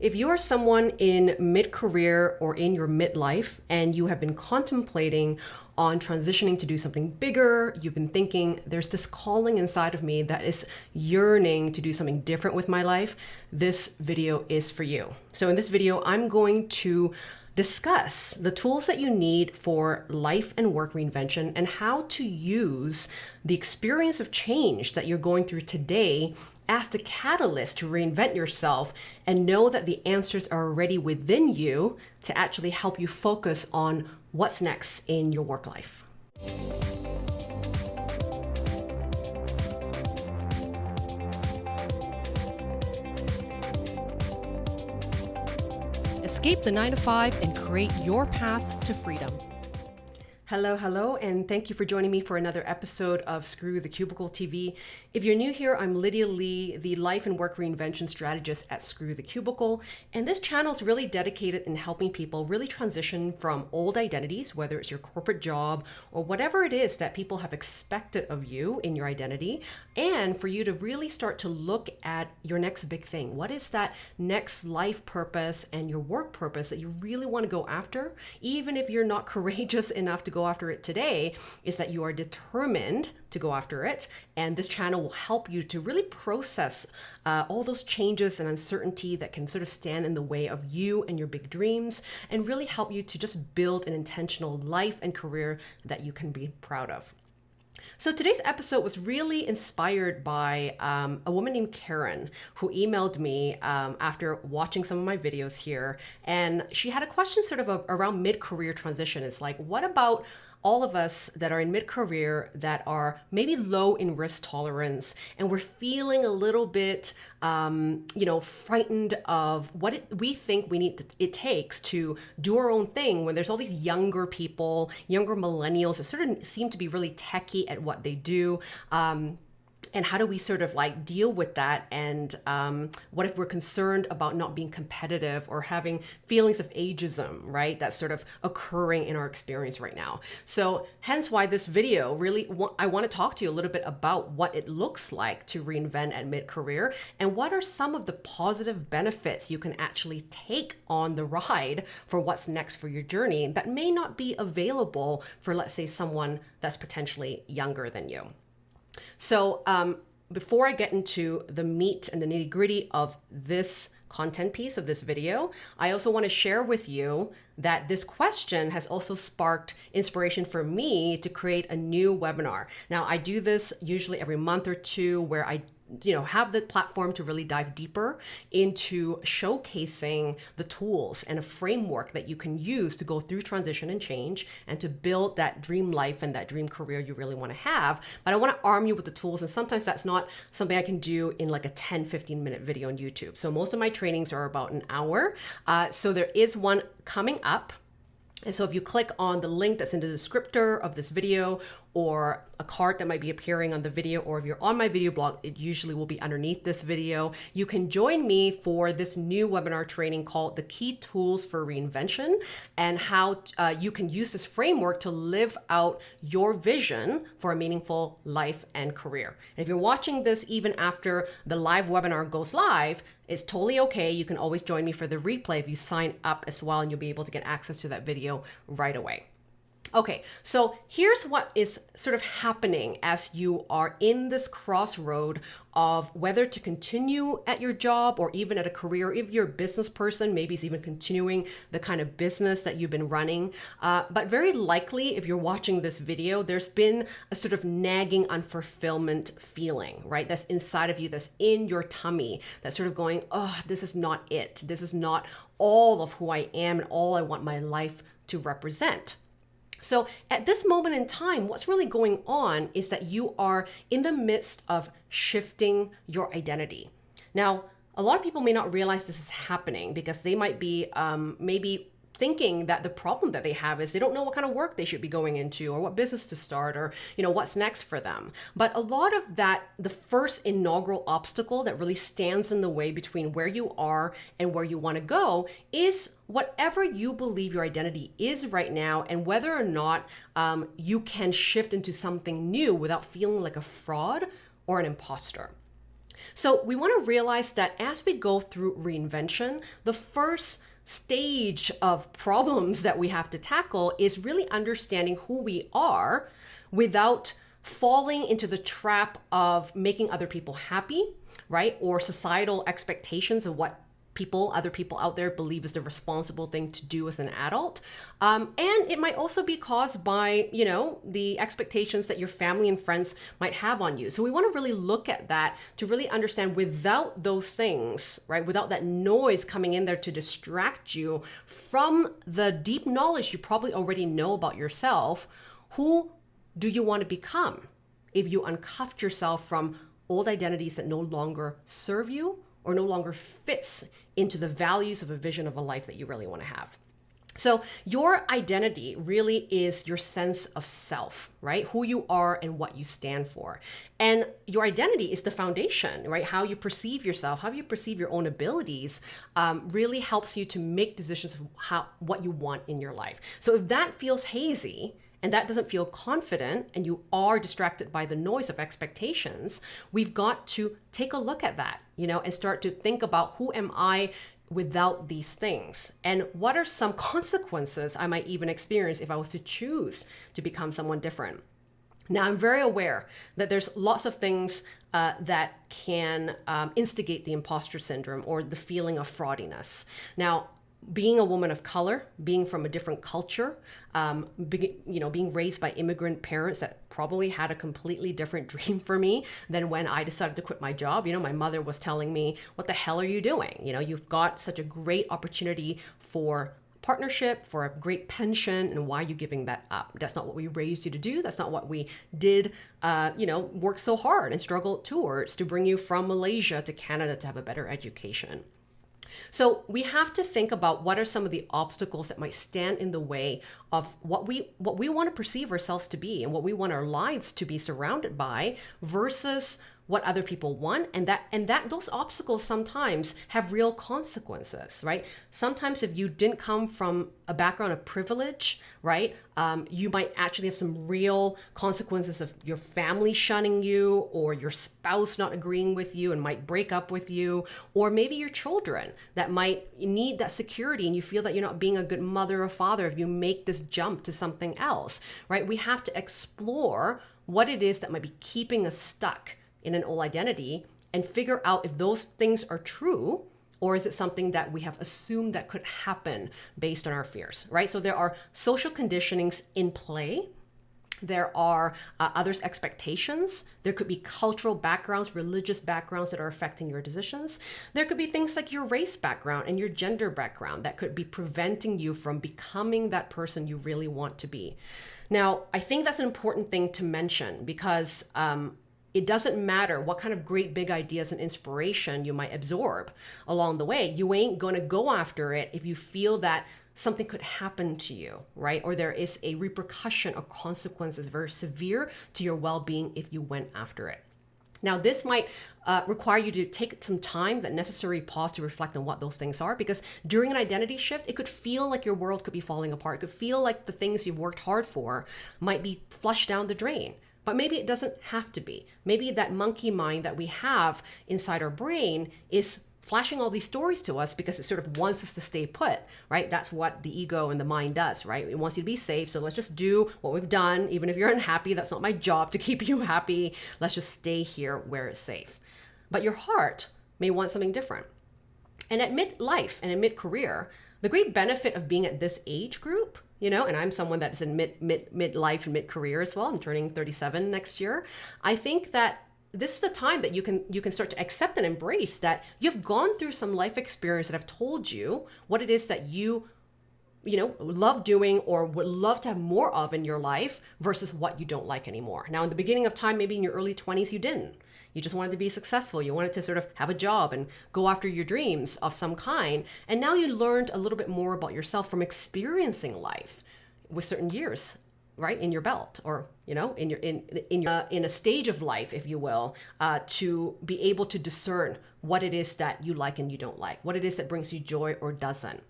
If you are someone in mid career or in your midlife and you have been contemplating on transitioning to do something bigger, you've been thinking there's this calling inside of me that is yearning to do something different with my life, this video is for you. So, in this video, I'm going to discuss the tools that you need for life and work reinvention and how to use the experience of change that you're going through today as the catalyst to reinvent yourself and know that the answers are already within you to actually help you focus on what's next in your work life. Escape the 9 to 5 and create your path to freedom. Hello, hello, and thank you for joining me for another episode of Screw the Cubicle TV. If you're new here, I'm Lydia Lee, the life and work reinvention strategist at Screw the Cubicle, and this channel is really dedicated in helping people really transition from old identities, whether it's your corporate job or whatever it is that people have expected of you in your identity, and for you to really start to look at your next big thing. What is that next life purpose and your work purpose that you really want to go after, even if you're not courageous enough to go go after it today is that you are determined to go after it. And this channel will help you to really process uh, all those changes and uncertainty that can sort of stand in the way of you and your big dreams and really help you to just build an intentional life and career that you can be proud of. So today's episode was really inspired by um, a woman named Karen who emailed me um, after watching some of my videos here. And she had a question sort of a, around mid career transition. It's like, what about all of us that are in mid career that are maybe low in risk tolerance and we're feeling a little bit, um, you know, frightened of what it, we think we need to, it takes to do our own thing when there's all these younger people, younger millennials that sort of seem to be really techy at what they do. Um, and how do we sort of like deal with that? And um, what if we're concerned about not being competitive or having feelings of ageism right that's sort of occurring in our experience right now? So hence why this video really i want to talk to you a little bit about what it looks like to reinvent at mid-career and what are some of the positive benefits you can actually take on the ride for what's next for your journey that may not be available for let's say someone that's potentially younger than you so um, before I get into the meat and the nitty gritty of this content piece of this video, I also want to share with you that this question has also sparked inspiration for me to create a new webinar. Now, I do this usually every month or two where I you know have the platform to really dive deeper into showcasing the tools and a framework that you can use to go through transition and change and to build that dream life and that dream career you really want to have. But i want to arm you with the tools and sometimes that's not something i can do in like a 10 15 minute video on youtube. So most of my trainings are about an hour. Uh, so there is one coming up. And so if you click on the link that's in the descriptor of this video or a card that might be appearing on the video, or if you're on my video blog, it usually will be underneath this video. You can join me for this new webinar training called The Key Tools for Reinvention and how uh, you can use this framework to live out your vision for a meaningful life and career. And if you're watching this even after the live webinar goes live, it's totally okay. You can always join me for the replay if you sign up as well, and you'll be able to get access to that video right away. Okay, so here's what is sort of happening as you are in this crossroad of whether to continue at your job or even at a career. If you're a business person, maybe it's even continuing the kind of business that you've been running. Uh, but very likely, if you're watching this video, there's been a sort of nagging unfulfillment feeling, right? That's inside of you, that's in your tummy, that's sort of going, oh, this is not it. This is not all of who I am and all I want my life to represent. So at this moment in time, what's really going on is that you are in the midst of shifting your identity. Now, a lot of people may not realize this is happening because they might be um, maybe thinking that the problem that they have is they don't know what kind of work they should be going into or what business to start or you know what's next for them. But a lot of that the first inaugural obstacle that really stands in the way between where you are and where you want to go is whatever you believe your identity is right now and whether or not um, you can shift into something new without feeling like a fraud or an imposter. So we want to realize that as we go through reinvention, the first stage of problems that we have to tackle is really understanding who we are without falling into the trap of making other people happy, right? Or societal expectations of what people, other people out there believe is the responsible thing to do as an adult. Um, and it might also be caused by, you know, the expectations that your family and friends might have on you. So we want to really look at that to really understand without those things, right? Without that noise coming in there to distract you from the deep knowledge you probably already know about yourself, who do you want to become if you uncuffed yourself from old identities that no longer serve you or no longer fits into the values of a vision of a life that you really want to have. So, your identity really is your sense of self, right? Who you are and what you stand for. And your identity is the foundation, right? How you perceive yourself, how you perceive your own abilities, um, really helps you to make decisions of how what you want in your life. So, if that feels hazy, and that doesn't feel confident and you are distracted by the noise of expectations, we've got to take a look at that, you know, and start to think about who am I without these things? And what are some consequences I might even experience if I was to choose to become someone different? Now, I'm very aware that there's lots of things uh, that can um, instigate the imposter syndrome or the feeling of fraudiness. Now, being a woman of color, being from a different culture, um, be, you know, being raised by immigrant parents that probably had a completely different dream for me than when I decided to quit my job. You know, my mother was telling me, "What the hell are you doing? You know, you've got such a great opportunity for." partnership for a great pension and why are you giving that up that's not what we raised you to do that's not what we did uh, you know work so hard and struggle towards to bring you from malaysia to canada to have a better education so we have to think about what are some of the obstacles that might stand in the way of what we what we want to perceive ourselves to be and what we want our lives to be surrounded by versus what other people want and that and that those obstacles sometimes have real consequences right? Sometimes if you didn't come from a background of privilege right um, you might actually have some real consequences of your family shunning you or your spouse not agreeing with you and might break up with you or maybe your children that might need that security and you feel that you're not being a good mother or father if you make this jump to something else right? We have to explore what it is that might be keeping us stuck in an old identity and figure out if those things are true or is it something that we have assumed that could happen based on our fears, right? So there are social conditionings in play. There are uh, others' expectations. There could be cultural backgrounds, religious backgrounds that are affecting your decisions. There could be things like your race background and your gender background that could be preventing you from becoming that person you really want to be. Now, I think that's an important thing to mention because um, it doesn't matter what kind of great big ideas and inspiration you might absorb along the way. You ain't going to go after it if you feel that something could happen to you, right? Or there is a repercussion or consequences very severe to your well being if you went after it. Now, this might uh, require you to take some time, that necessary pause to reflect on what those things are, because during an identity shift, it could feel like your world could be falling apart. It could feel like the things you've worked hard for might be flushed down the drain. But maybe it doesn't have to be. Maybe that monkey mind that we have inside our brain is flashing all these stories to us because it sort of wants us to stay put, right? That's what the ego and the mind does, right? It wants you to be safe. So let's just do what we've done. Even if you're unhappy, that's not my job to keep you happy. Let's just stay here where it's safe. But your heart may want something different. And at midlife and in mid career, the great benefit of being at this age group you know and i'm someone that's in mid mid midlife and mid career as well. I'm turning 37 next year. I think that this is the time that you can you can start to accept and embrace that you've gone through some life experience that have told you what it is that you you know love doing or would love to have more of in your life versus what you don't like anymore. Now in the beginning of time maybe in your early 20s you didn't you just wanted to be successful. You wanted to sort of have a job and go after your dreams of some kind. And now you learned a little bit more about yourself from experiencing life with certain years right in your belt or you know in your in in your uh, in a stage of life if you will uh, to be able to discern what it is that you like and you don't like what it is that brings you joy or doesn't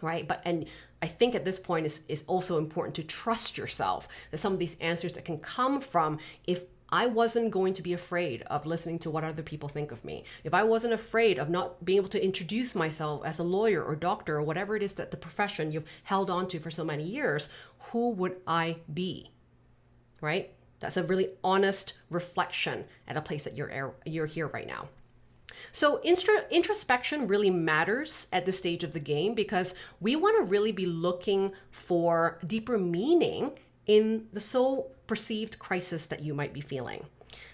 right but and i think at this point is is also important to trust yourself that some of these answers that can come from if I wasn't going to be afraid of listening to what other people think of me, if I wasn't afraid of not being able to introduce myself as a lawyer or doctor or whatever it is that the profession you've held on to for so many years, who would I be? Right? That's a really honest reflection at a place that you're you're here right now. So introspection really matters at this stage of the game because we want to really be looking for deeper meaning in the so perceived crisis that you might be feeling.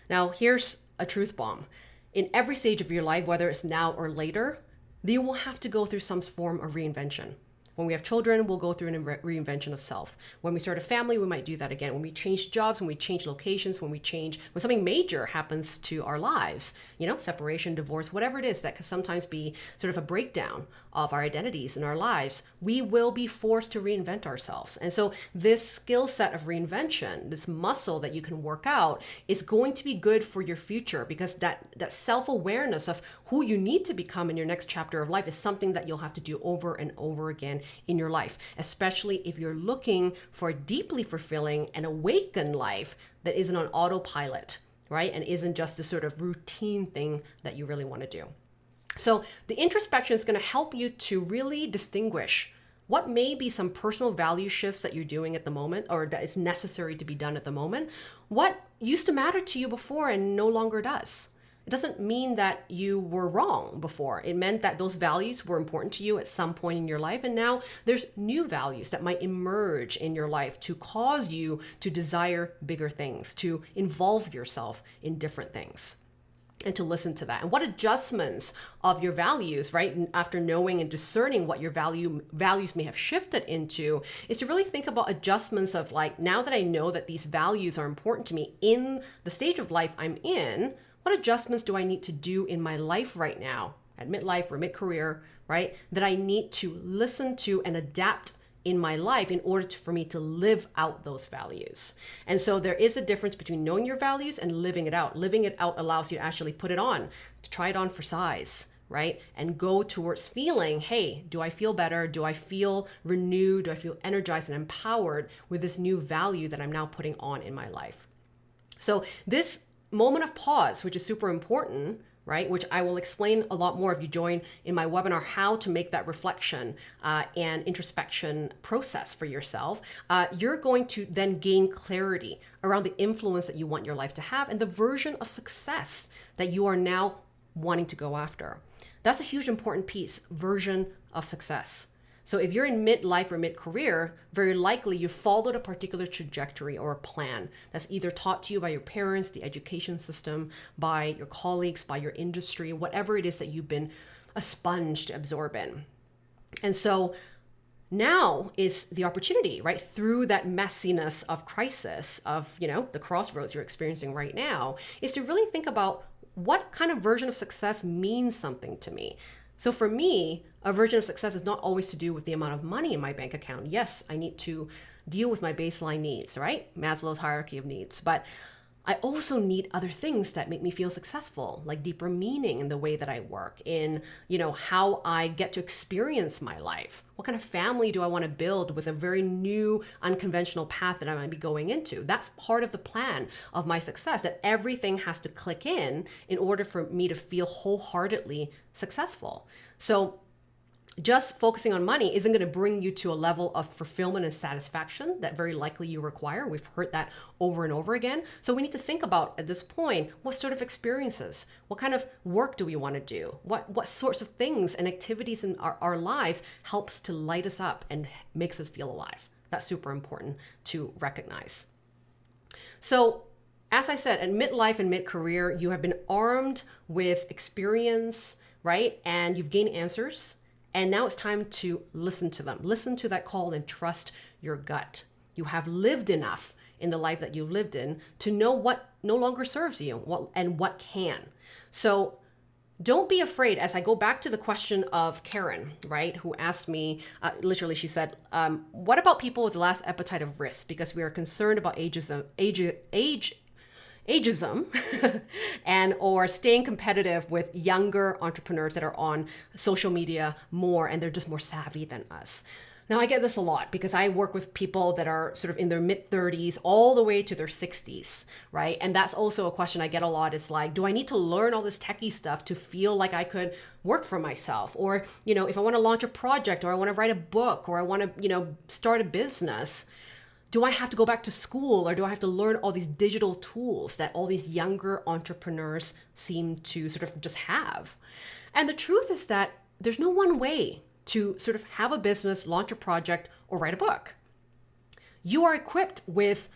Now, here's a truth bomb. In every stage of your life, whether it's now or later, you will have to go through some form of reinvention. When we have children, we'll go through a re- reinvention of self. When we start a family, we might do that again. When we change jobs, when we change locations, when we change, when something major happens to our lives, you know, separation, divorce, whatever it is, that can sometimes be sort of a breakdown of our identities in our lives, we will be forced to reinvent ourselves. And so, this skill set of reinvention, this muscle that you can work out, is going to be good for your future because that, that self awareness of who you need to become in your next chapter of life is something that you'll have to do over and over again in your life, especially if you're looking for a deeply fulfilling and awakened life that isn't on autopilot, right? And isn't just this sort of routine thing that you really want to do. So the introspection is going to help you to really distinguish what may be some personal value shifts that you're doing at the moment or that is necessary to be done at the moment. What used to matter to you before and no longer does. It doesn't mean that you were wrong before. It meant that those values were important to you at some point in your life. And now there's new values that might emerge in your life to cause you to desire bigger things, to involve yourself in different things and to listen to that and what adjustments of your values right after knowing and discerning what your value values may have shifted into is to really think about adjustments of like now that i know that these values are important to me in the stage of life i'm in what adjustments do i need to do in my life right now at midlife or mid-career right that i need to listen to and adapt in my life in order to, for me to live out those values. And so there is a difference between knowing your values and living it out. Living it out allows you to actually put it on, to try it on for size, right? And go towards feeling, hey, do I feel better? Do I feel renewed? Do I feel energized and empowered with this new value that I'm now putting on in my life? So this moment of pause, which is super important, right? Which I will explain a lot more if you join in my webinar how to make that reflection uh, and introspection process for yourself. Uh, you're going to then gain clarity around the influence that you want your life to have and the version of success that you are now wanting to go after. That's a huge important piece version of success. So if you're in midlife or mid-career, very likely you followed a particular trajectory or a plan that's either taught to you by your parents, the education system, by your colleagues, by your industry, whatever it is that you've been a sponge to absorb in. And so now is the opportunity right through that messiness of crisis of you know the crossroads you're experiencing right now is to really think about what kind of version of success means something to me so for me, a version of success is not always to do with the amount of money in my bank account. Yes, I need to deal with my baseline needs, right? Maslow's hierarchy of needs. But I also need other things that make me feel successful, like deeper meaning in the way that I work, in, you know, how I get to experience my life. What kind of family do I want to build with a very new, unconventional path that I might be going into? That's part of the plan of my success, that everything has to click in in order for me to feel wholeheartedly successful. So just focusing on money isn't going to bring you to a level of fulfillment and satisfaction that very likely you require. We've heard that over and over again. So we need to think about at this point what sort of experiences, what kind of work do we want to do? What what sorts of things and activities in our, our lives helps to light us up and makes us feel alive. That's super important to recognize. So as I said, at midlife and mid-career, you have been armed with experience, right? And you've gained answers and now it's time to listen to them. Listen to that call and trust your gut. You have lived enough in the life that you've lived in to know what no longer serves you what, and what can. So don't be afraid as I go back to the question of Karen, right, who asked me, uh, literally, she said, um, What about people with less appetite of risk? Because we are concerned about ageism, age, age ageism and or staying competitive with younger entrepreneurs that are on social media more and they're just more savvy than us Now, I get this a lot because I work with people that are sort of in their mid 30s all the way to their 60s, right? And that's also a question I get a lot is like, do I need to learn all this techie stuff to feel like I could work for myself? Or, you know, if I want to launch a project or I want to write a book or I want to, you know, start a business, do I have to go back to school or do I have to learn all these digital tools that all these younger entrepreneurs seem to sort of just have? And the truth is that there's no one way to sort of have a business, launch a project, or write a book. You are equipped with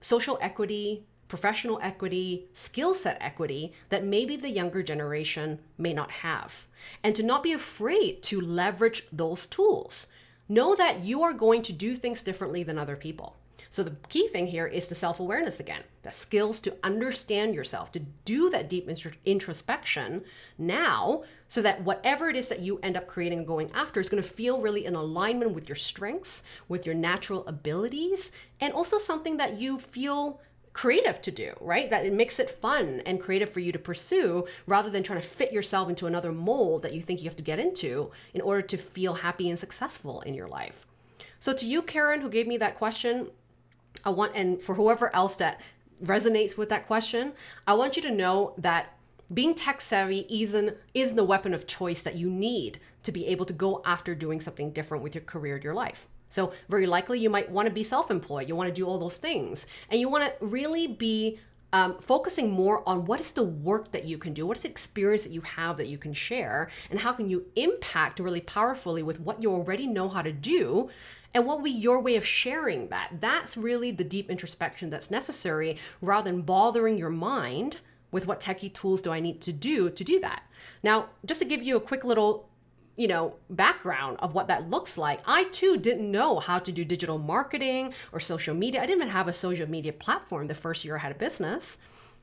social equity, professional equity, skill set equity that maybe the younger generation may not have. And to not be afraid to leverage those tools. Know that you are going to do things differently than other people. So the key thing here is the self-awareness again, the skills to understand yourself, to do that deep introspection now so that whatever it is that you end up creating and going after is going to feel really in alignment with your strengths, with your natural abilities, and also something that you feel creative to do, right? That it makes it fun and creative for you to pursue rather than trying to fit yourself into another mold that you think you have to get into in order to feel happy and successful in your life. So to you, Karen, who gave me that question, I want, and for whoever else that resonates with that question, I want you to know that being tech savvy isn't, isn't the weapon of choice that you need to be able to go after doing something different with your career, your life. So very likely you might want to be self-employed. You want to do all those things and you want to really be um, focusing more on what is the work that you can do, what is the experience that you have that you can share, and how can you impact really powerfully with what you already know how to do and what will be your way of sharing that? That's really the deep introspection that's necessary rather than bothering your mind with what techie tools do I need to do to do that. Now, just to give you a quick little you know, background of what that looks like. I too didn't know how to do digital marketing or social media. I didn't even have a social media platform the first year I had a business.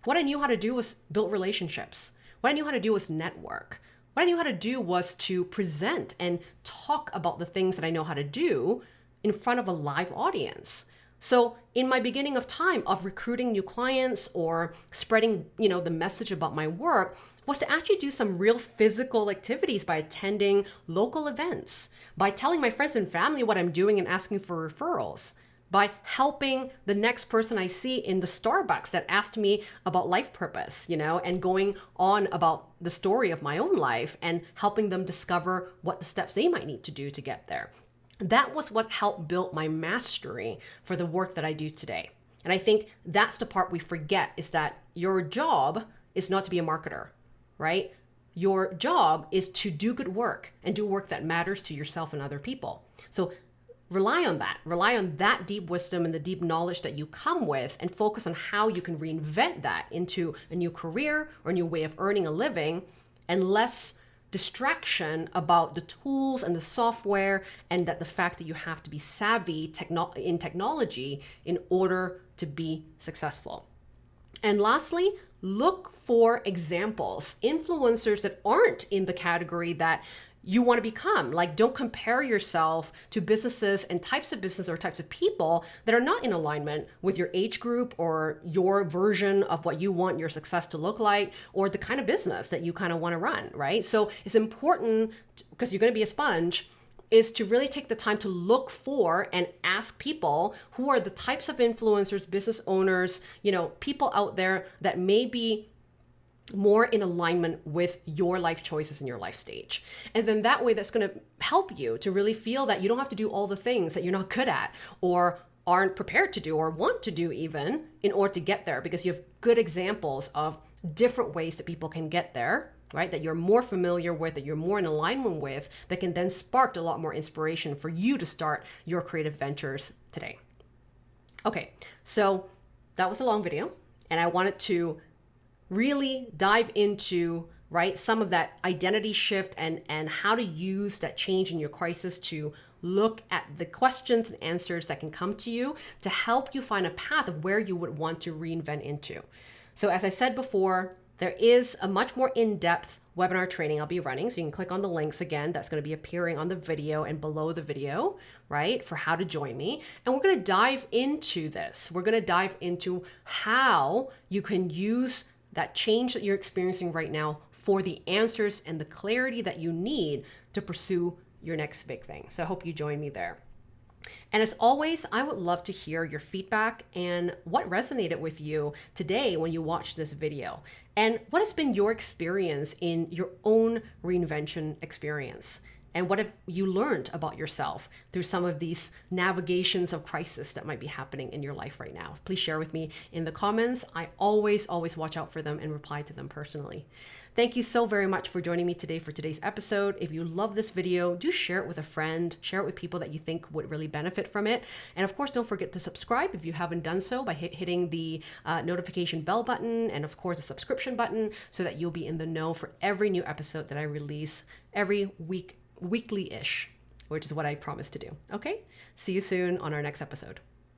What I knew how to do was build relationships. What I knew how to do was network. What I knew how to do was to present and talk about the things that I know how to do in front of a live audience. So in my beginning of time of recruiting new clients or spreading, you know, the message about my work was to actually do some real physical activities by attending local events, by telling my friends and family what I'm doing and asking for referrals, by helping the next person I see in the Starbucks that asked me about life purpose, you know, and going on about the story of my own life and helping them discover what the steps they might need to do to get there that was what helped build my mastery for the work that I do today. And I think that's the part we forget is that your job is not to be a marketer, right? Your job is to do good work and do work that matters to yourself and other people. So rely on that. Rely on that deep wisdom and the deep knowledge that you come with and focus on how you can reinvent that into a new career or a new way of earning a living and less distraction about the tools and the software and that the fact that you have to be savvy techno in technology in order to be successful. And lastly, look for examples, influencers that aren't in the category that you want to become. Like, don't compare yourself to businesses and types of business or types of people that are not in alignment with your age group or your version of what you want your success to look like or the kind of business that you kind of want to run, right? So it's important because you're going to be a sponge is to really take the time to look for and ask people who are the types of influencers, business owners, you know, people out there that may be more in alignment with your life choices and your life stage. And then that way that's going to help you to really feel that you don't have to do all the things that you're not good at or aren't prepared to do or want to do even in order to get there because you have good examples of different ways that people can get there right that you're more familiar with that you're more in alignment with that can then spark a lot more inspiration for you to start your creative ventures today. Okay so that was a long video and i wanted to really dive into right some of that identity shift and and how to use that change in your crisis to look at the questions and answers that can come to you to help you find a path of where you would want to reinvent into. So as i said before there is a much more in-depth webinar training I'll be running. So you can click on the links again. That's going to be appearing on the video and below the video, right? For how to join me. And we're going to dive into this. We're going to dive into how you can use that change that you're experiencing right now for the answers and the clarity that you need to pursue your next big thing. So I hope you join me there. And as always, I would love to hear your feedback and what resonated with you today when you watched this video. And what has been your experience in your own reinvention experience? And what have you learned about yourself through some of these navigations of crisis that might be happening in your life right now? Please share with me in the comments. I always, always watch out for them and reply to them personally. Thank you so very much for joining me today for today's episode. If you love this video, do share it with a friend, share it with people that you think would really benefit from it. And of course, don't forget to subscribe if you haven't done so by hit, hitting the uh, notification bell button and of course the subscription button so that you'll be in the know for every new episode that I release every week weekly ish, which is what I promise to do. Okay? See you soon on our next episode.